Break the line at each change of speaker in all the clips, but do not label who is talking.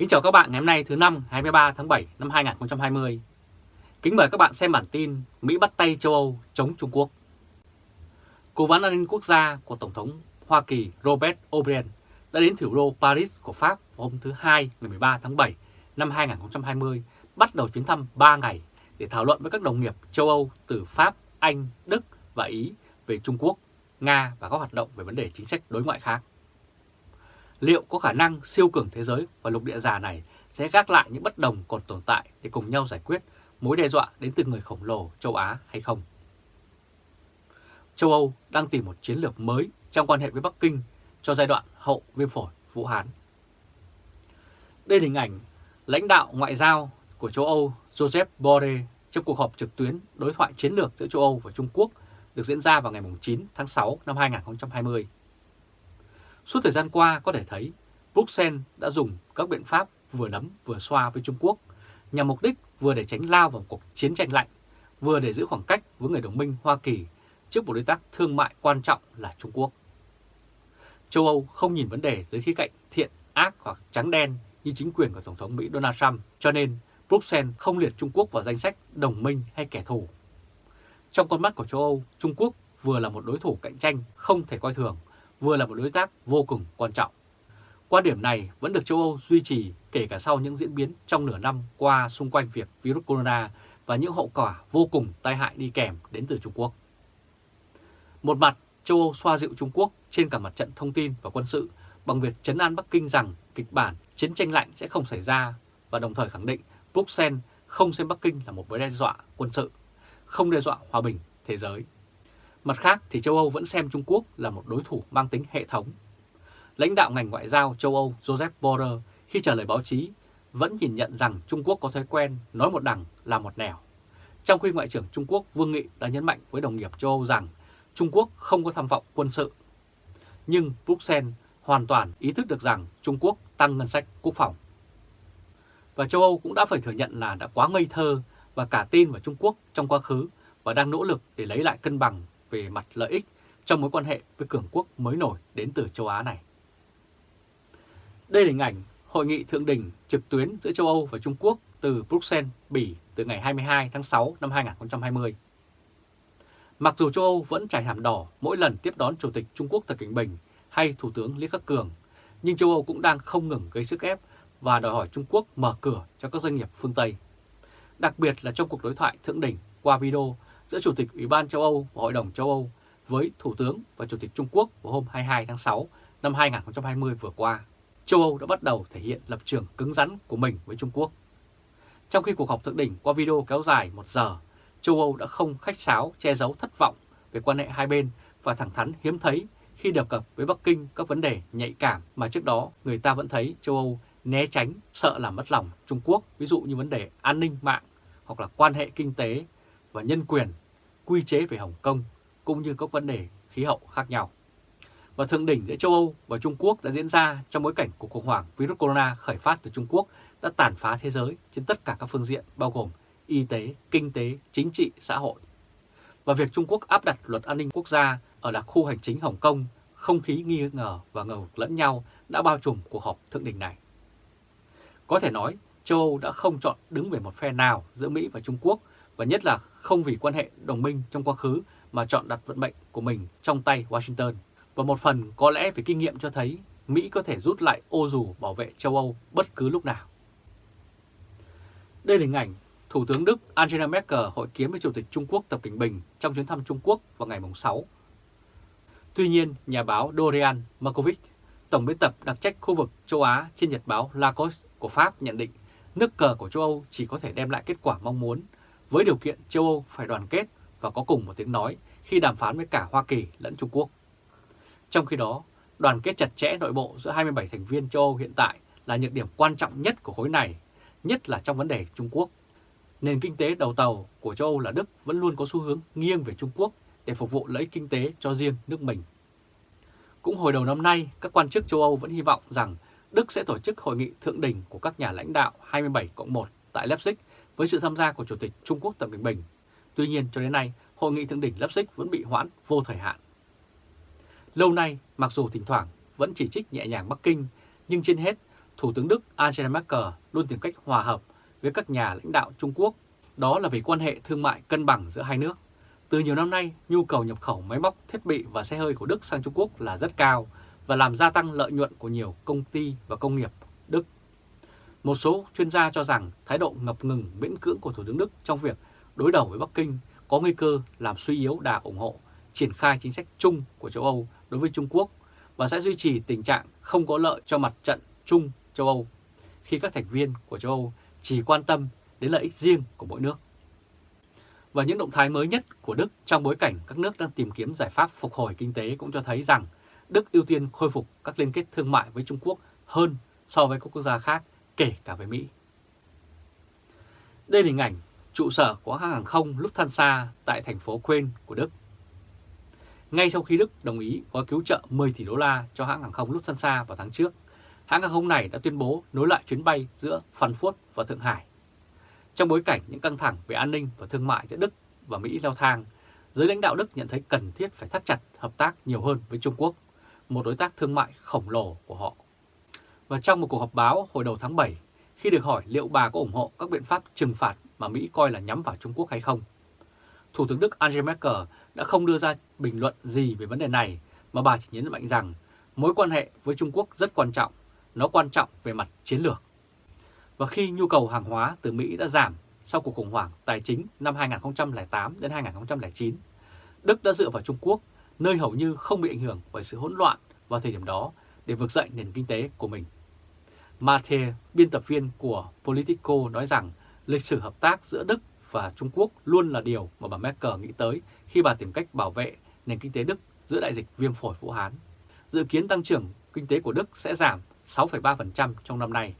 Kính chào các bạn ngày hôm nay thứ năm 23 tháng 7 năm 2020. Kính mời các bạn xem bản tin Mỹ bắt tay châu Âu chống Trung Quốc. Cố vấn an ninh quốc gia của Tổng thống Hoa Kỳ Robert O'Brien đã đến thủ đô Paris của Pháp hôm thứ Hai ngày 13 tháng 7 năm 2020 bắt đầu chuyến thăm 3 ngày để thảo luận với các đồng nghiệp châu Âu từ Pháp, Anh, Đức và Ý về Trung Quốc, Nga và các hoạt động về vấn đề chính sách đối ngoại khác liệu có khả năng siêu cường thế giới và lục địa già này sẽ gác lại những bất đồng còn tồn tại để cùng nhau giải quyết mối đe dọa đến từ người khổng lồ châu Á hay không? Châu Âu đang tìm một chiến lược mới trong quan hệ với Bắc Kinh cho giai đoạn hậu viêm phổi Vũ Hán. Đây là hình ảnh lãnh đạo ngoại giao của châu Âu Joseph Borrell trong cuộc họp trực tuyến đối thoại chiến lược giữa châu Âu và Trung Quốc được diễn ra vào ngày 9 tháng 6 năm 2020. Suốt thời gian qua có thể thấy Bruxelles đã dùng các biện pháp vừa nấm vừa xoa với Trung Quốc nhằm mục đích vừa để tránh lao vào cuộc chiến tranh lạnh, vừa để giữ khoảng cách với người đồng minh Hoa Kỳ trước một đối tác thương mại quan trọng là Trung Quốc. Châu Âu không nhìn vấn đề dưới khía cạnh thiện, ác hoặc trắng đen như chính quyền của Tổng thống Mỹ Donald Trump, cho nên Bruxelles không liệt Trung Quốc vào danh sách đồng minh hay kẻ thù. Trong con mắt của châu Âu, Trung Quốc vừa là một đối thủ cạnh tranh không thể coi thường, vừa là một đối tác vô cùng quan trọng. Quan điểm này vẫn được châu Âu duy trì kể cả sau những diễn biến trong nửa năm qua xung quanh việc virus corona và những hậu quả vô cùng tai hại đi kèm đến từ Trung Quốc. Một mặt, châu Âu xoa dịu Trung Quốc trên cả mặt trận thông tin và quân sự bằng việc chấn an Bắc Kinh rằng kịch bản chiến tranh lạnh sẽ không xảy ra và đồng thời khẳng định Bruxelles không xem Bắc Kinh là một mối đe dọa quân sự, không đe dọa hòa bình thế giới. Mặt khác, thì châu Âu vẫn xem Trung Quốc là một đối thủ mang tính hệ thống. Lãnh đạo ngành ngoại giao châu Âu Joseph Borrell khi trả lời báo chí vẫn nhìn nhận rằng Trung Quốc có thói quen nói một đằng là một nẻo. Trong khi Ngoại trưởng Trung Quốc Vương Nghị đã nhấn mạnh với đồng nghiệp châu Âu rằng Trung Quốc không có tham vọng quân sự. Nhưng Bruxelles hoàn toàn ý thức được rằng Trung Quốc tăng ngân sách quốc phòng. Và châu Âu cũng đã phải thừa nhận là đã quá ngây thơ và cả tin vào Trung Quốc trong quá khứ và đang nỗ lực để lấy lại cân bằng về mặt lợi ích trong mối quan hệ với cường quốc mới nổi đến từ châu Á này. Đây là hình ảnh Hội nghị Thượng đỉnh trực tuyến giữa châu Âu và Trung Quốc từ Bruxelles, Bỉ từ ngày 22 tháng 6 năm 2020. Mặc dù châu Âu vẫn trải hàm đỏ mỗi lần tiếp đón Chủ tịch Trung Quốc Tập Cảnh Bình hay Thủ tướng Lý Khắc Cường, nhưng châu Âu cũng đang không ngừng gây sức ép và đòi hỏi Trung Quốc mở cửa cho các doanh nghiệp phương Tây. Đặc biệt là trong cuộc đối thoại thượng đỉnh qua video giữa Chủ tịch Ủy ban châu Âu và Hội đồng châu Âu với Thủ tướng và Chủ tịch Trung Quốc vào hôm 22 tháng 6 năm 2020 vừa qua, châu Âu đã bắt đầu thể hiện lập trường cứng rắn của mình với Trung Quốc. Trong khi cuộc họp thượng đỉnh qua video kéo dài một giờ, châu Âu đã không khách sáo che giấu thất vọng về quan hệ hai bên và thẳng thắn hiếm thấy khi đề cập với Bắc Kinh các vấn đề nhạy cảm mà trước đó người ta vẫn thấy châu Âu né tránh, sợ làm mất lòng Trung Quốc, ví dụ như vấn đề an ninh mạng hoặc là quan hệ kinh tế và nhân quyền, quy chế về Hồng Kông cũng như các vấn đề khí hậu khác nhau. Và thượng đỉnh giữa châu Âu và Trung Quốc đã diễn ra trong bối cảnh cuộc khủng hoảng virus corona khởi phát từ Trung Quốc đã tàn phá thế giới trên tất cả các phương diện bao gồm y tế, kinh tế, chính trị, xã hội. Và việc Trung Quốc áp đặt luật an ninh quốc gia ở đặc khu hành chính Hồng Kông, không khí nghi ngờ và ngờ lẫn nhau đã bao trùm cuộc họp thượng đỉnh này. Có thể nói, châu Âu đã không chọn đứng về một phe nào giữa Mỹ và Trung Quốc và nhất là không vì quan hệ đồng minh trong quá khứ mà chọn đặt vận mệnh của mình trong tay Washington. Và một phần có lẽ về kinh nghiệm cho thấy Mỹ có thể rút lại ô dù bảo vệ châu Âu bất cứ lúc nào. Đây là hình ảnh Thủ tướng Đức Angela Merkel hội kiến với Chủ tịch Trung Quốc Tập Cảnh Bình trong chuyến thăm Trung Quốc vào ngày 6. Tuy nhiên, nhà báo Dorian Markovic, Tổng biên tập đặc trách khu vực châu Á trên nhật báo Lacoste của Pháp nhận định nước cờ của châu Âu chỉ có thể đem lại kết quả mong muốn với điều kiện châu Âu phải đoàn kết và có cùng một tiếng nói khi đàm phán với cả Hoa Kỳ lẫn Trung Quốc. Trong khi đó, đoàn kết chặt chẽ nội bộ giữa 27 thành viên châu Âu hiện tại là những điểm quan trọng nhất của khối này, nhất là trong vấn đề Trung Quốc. Nền kinh tế đầu tàu của châu Âu là Đức vẫn luôn có xu hướng nghiêng về Trung Quốc để phục vụ lợi ích kinh tế cho riêng nước mình. Cũng hồi đầu năm nay, các quan chức châu Âu vẫn hy vọng rằng Đức sẽ tổ chức hội nghị thượng đỉnh của các nhà lãnh đạo 27 cộng 1 tại Leipzig với sự tham gia của Chủ tịch Trung Quốc Tập Cận Bình. Tuy nhiên cho đến nay, hội nghị thượng đỉnh Leipzig vẫn bị hoãn vô thời hạn. Lâu nay, mặc dù thỉnh thoảng vẫn chỉ trích nhẹ nhàng Bắc Kinh, nhưng trên hết, Thủ tướng Đức Angela Merkel luôn tìm cách hòa hợp với các nhà lãnh đạo Trung Quốc, đó là vì quan hệ thương mại cân bằng giữa hai nước. Từ nhiều năm nay, nhu cầu nhập khẩu máy móc, thiết bị và xe hơi của Đức sang Trung Quốc là rất cao và làm gia tăng lợi nhuận của nhiều công ty và công nghiệp một số chuyên gia cho rằng thái độ ngập ngừng miễn cưỡng của Thủ tướng Đức trong việc đối đầu với Bắc Kinh có nguy cơ làm suy yếu đà ủng hộ triển khai chính sách chung của châu Âu đối với Trung Quốc và sẽ duy trì tình trạng không có lợi cho mặt trận chung châu Âu khi các thành viên của châu Âu chỉ quan tâm đến lợi ích riêng của mỗi nước. Và những động thái mới nhất của Đức trong bối cảnh các nước đang tìm kiếm giải pháp phục hồi kinh tế cũng cho thấy rằng Đức ưu tiên khôi phục các liên kết thương mại với Trung Quốc hơn so với các quốc gia khác, kể cả với Mỹ. Đây là hình ảnh trụ sở của hãng hàng không Lufthansa tại thành phố Quên của Đức. Ngay sau khi Đức đồng ý gói cứu trợ 10 tỷ đô la cho hãng hàng không Lufthansa vào tháng trước, hãng hàng không này đã tuyên bố nối lại chuyến bay giữa Frankfurt và Thượng Hải. Trong bối cảnh những căng thẳng về an ninh và thương mại giữa Đức và Mỹ leo thang, giới lãnh đạo Đức nhận thấy cần thiết phải thắt chặt hợp tác nhiều hơn với Trung Quốc, một đối tác thương mại khổng lồ của họ. Và trong một cuộc họp báo hồi đầu tháng 7, khi được hỏi liệu bà có ủng hộ các biện pháp trừng phạt mà Mỹ coi là nhắm vào Trung Quốc hay không, Thủ tướng Đức Angela Merkel đã không đưa ra bình luận gì về vấn đề này, mà bà chỉ nhấn mạnh rằng mối quan hệ với Trung Quốc rất quan trọng, nó quan trọng về mặt chiến lược. Và khi nhu cầu hàng hóa từ Mỹ đã giảm sau cuộc khủng hoảng tài chính năm 2008 đến 2009, Đức đã dựa vào Trung Quốc, nơi hầu như không bị ảnh hưởng bởi sự hỗn loạn vào thời điểm đó để vực dậy nền kinh tế của mình. Mathe, biên tập viên của Politico nói rằng lịch sử hợp tác giữa Đức và Trung Quốc luôn là điều mà bà Merkel nghĩ tới khi bà tìm cách bảo vệ nền kinh tế Đức giữa đại dịch viêm phổi Vũ Hán. Dự kiến tăng trưởng kinh tế của Đức sẽ giảm 6,3% trong năm nay.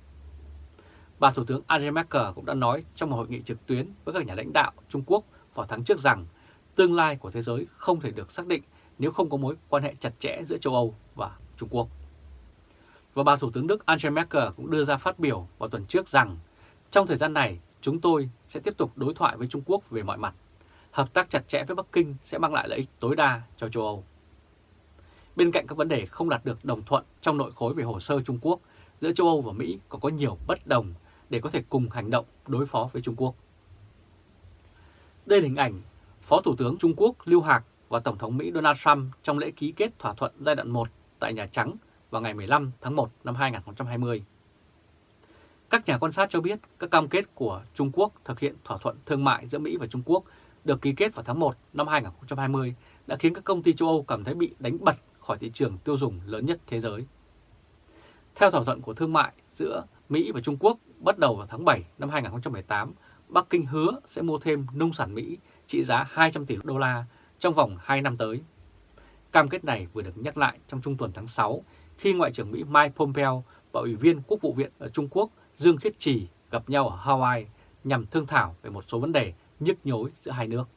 Bà Thủ tướng Angela Merkel cũng đã nói trong một hội nghị trực tuyến với các nhà lãnh đạo Trung Quốc vào tháng trước rằng tương lai của thế giới không thể được xác định nếu không có mối quan hệ chặt chẽ giữa châu Âu và Trung Quốc. Và bà Thủ tướng Đức Angela Merkel cũng đưa ra phát biểu vào tuần trước rằng trong thời gian này Chúng tôi sẽ tiếp tục đối thoại với Trung Quốc về mọi mặt. Hợp tác chặt chẽ với Bắc Kinh sẽ mang lại lợi ích tối đa cho châu Âu. Bên cạnh các vấn đề không đạt được đồng thuận trong nội khối về hồ sơ Trung Quốc, giữa châu Âu và Mỹ còn có nhiều bất đồng để có thể cùng hành động đối phó với Trung Quốc. Đây là hình ảnh Phó Thủ tướng Trung Quốc Lưu Hạc và Tổng thống Mỹ Donald Trump trong lễ ký kết thỏa thuận giai đoạn 1 tại Nhà Trắng vào ngày 15 tháng 1 năm 2020. Các nhà quan sát cho biết các cam kết của Trung Quốc thực hiện thỏa thuận thương mại giữa Mỹ và Trung Quốc được ký kết vào tháng 1 năm 2020 đã khiến các công ty châu Âu cảm thấy bị đánh bật khỏi thị trường tiêu dùng lớn nhất thế giới. Theo thỏa thuận của thương mại giữa Mỹ và Trung Quốc bắt đầu vào tháng 7 năm 2018, Bắc Kinh hứa sẽ mua thêm nông sản Mỹ trị giá 200 tỷ đô la trong vòng 2 năm tới. Cam kết này vừa được nhắc lại trong trung tuần tháng 6 khi Ngoại trưởng Mỹ Mike Pompeo và Ủy viên Quốc vụ viện ở Trung Quốc Dương Khiết Trì gặp nhau ở Hawaii nhằm thương thảo về một số vấn đề nhức nhối giữa hai nước.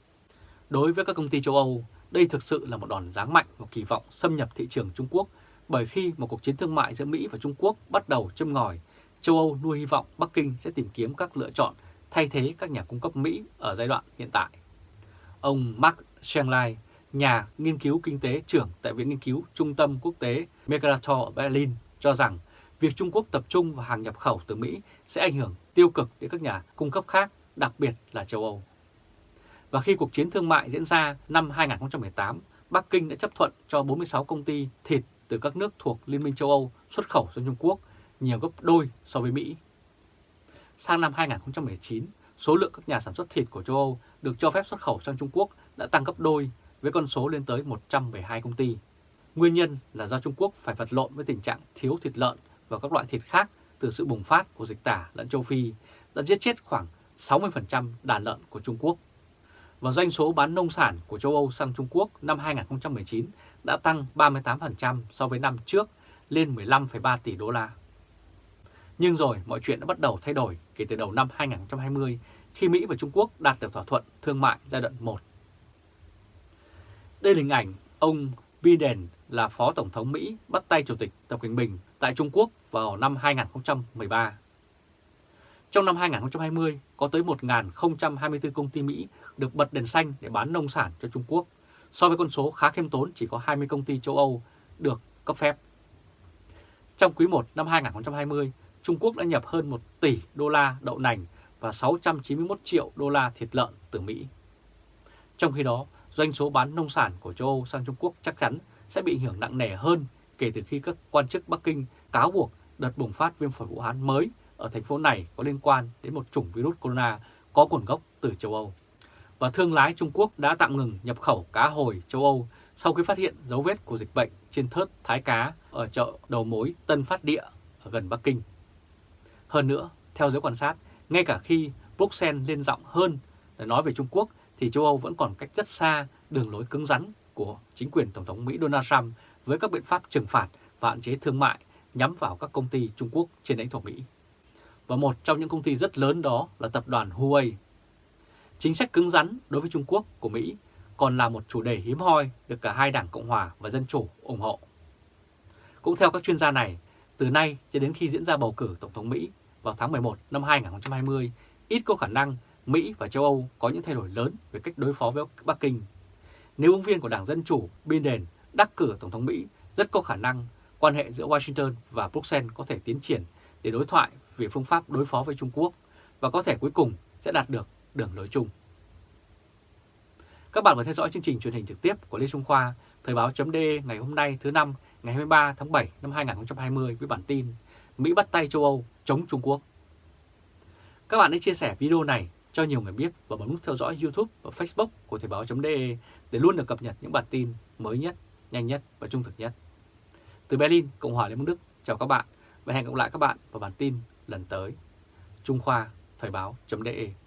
Đối với các công ty châu Âu, đây thực sự là một đòn giáng mạnh và kỳ vọng xâm nhập thị trường Trung Quốc bởi khi một cuộc chiến thương mại giữa Mỹ và Trung Quốc bắt đầu châm ngòi, châu Âu nuôi hy vọng Bắc Kinh sẽ tìm kiếm các lựa chọn thay thế các nhà cung cấp Mỹ ở giai đoạn hiện tại. Ông Mark Schenlai, nhà nghiên cứu kinh tế trưởng tại Viện Nghiên cứu Trung tâm Quốc tế Mercator ở Berlin, cho rằng việc Trung Quốc tập trung vào hàng nhập khẩu từ Mỹ sẽ ảnh hưởng tiêu cực đến các nhà cung cấp khác, đặc biệt là châu Âu. Và khi cuộc chiến thương mại diễn ra năm 2018, Bắc Kinh đã chấp thuận cho 46 công ty thịt từ các nước thuộc Liên minh châu Âu xuất khẩu sang Trung Quốc, nhiều gấp đôi so với Mỹ. Sang năm 2019, số lượng các nhà sản xuất thịt của châu Âu được cho phép xuất khẩu sang Trung Quốc đã tăng gấp đôi với con số lên tới 112 công ty. Nguyên nhân là do Trung Quốc phải vật lộn với tình trạng thiếu thịt lợn và các loại thịt khác từ sự bùng phát của dịch tả lợn châu Phi đã giết chết khoảng 60% đàn lợn của Trung Quốc. Và doanh số bán nông sản của châu Âu sang Trung Quốc năm 2019 đã tăng 38% so với năm trước lên 15,3 tỷ đô la. Nhưng rồi mọi chuyện đã bắt đầu thay đổi kể từ đầu năm 2020 khi Mỹ và Trung Quốc đạt được thỏa thuận thương mại giai đoạn 1. Đây là hình ảnh ông Biden là Phó Tổng thống Mỹ bắt tay Chủ tịch Tập Cận Bình tại Trung Quốc vào năm 2013. Trong năm 2020, có tới 1.024 công ty Mỹ được bật đèn xanh để bán nông sản cho Trung Quốc, so với con số khá khiêm tốn chỉ có 20 công ty châu Âu được cấp phép. Trong quý 1 năm 2020, Trung Quốc đã nhập hơn 1 tỷ đô la đậu nành và 691 triệu đô la thịt lợn từ Mỹ. Trong khi đó, doanh số bán nông sản của châu Âu sang Trung Quốc chắc chắn sẽ bị ảnh hưởng nặng nề hơn kể từ khi các quan chức Bắc Kinh cáo buộc đợt bùng phát viêm phổi Vũ Hán mới ở thành phố này có liên quan đến một chủng virus corona có nguồn gốc từ châu Âu. Và thương lái Trung Quốc đã tạm ngừng nhập khẩu cá hồi châu Âu sau khi phát hiện dấu vết của dịch bệnh trên thớt thái cá ở chợ đầu mối Tân Phát Địa ở gần Bắc Kinh. Hơn nữa, theo giới quan sát, ngay cả khi Bruxelles lên giọng hơn để nói về Trung Quốc thì châu Âu vẫn còn cách rất xa đường lối cứng rắn của chính quyền Tổng thống Mỹ Donald Trump với các biện pháp trừng phạt và hạn chế thương mại nhắm vào các công ty Trung Quốc trên lãnh thổ Mỹ. Và một trong những công ty rất lớn đó là tập đoàn Huawei. Chính sách cứng rắn đối với Trung Quốc của Mỹ còn là một chủ đề hiếm hoi được cả hai đảng Cộng hòa và Dân chủ ủng hộ. Cũng theo các chuyên gia này, từ nay cho đến khi diễn ra bầu cử Tổng thống Mỹ vào tháng 11 năm 2020, ít có khả năng Mỹ và châu Âu có những thay đổi lớn về cách đối phó với Bắc Kinh. Nếu ứng viên của Đảng Dân Chủ Biden đắc cử Tổng thống Mỹ, rất có khả năng quan hệ giữa Washington và Bruxelles có thể tiến triển để đối thoại về phương pháp đối phó với Trung Quốc và có thể cuối cùng sẽ đạt được đường lối chung. Các bạn vừa theo dõi chương trình truyền hình trực tiếp của Lê Trung Khoa, Thời báo chấm ngày hôm nay thứ năm ngày 23 tháng 7 năm 2020 với bản tin Mỹ bắt tay châu Âu chống Trung Quốc. Các bạn hãy chia sẻ video này cho nhiều người biết và bấm nút theo dõi YouTube và Facebook của Thời báo.de để luôn được cập nhật những bản tin mới nhất, nhanh nhất và trung thực nhất. Từ Berlin, Cộng hòa Liên bang Đức, chào các bạn và hẹn gặp lại các bạn vào bản tin lần tới. Trung Khoa, Thời báo.de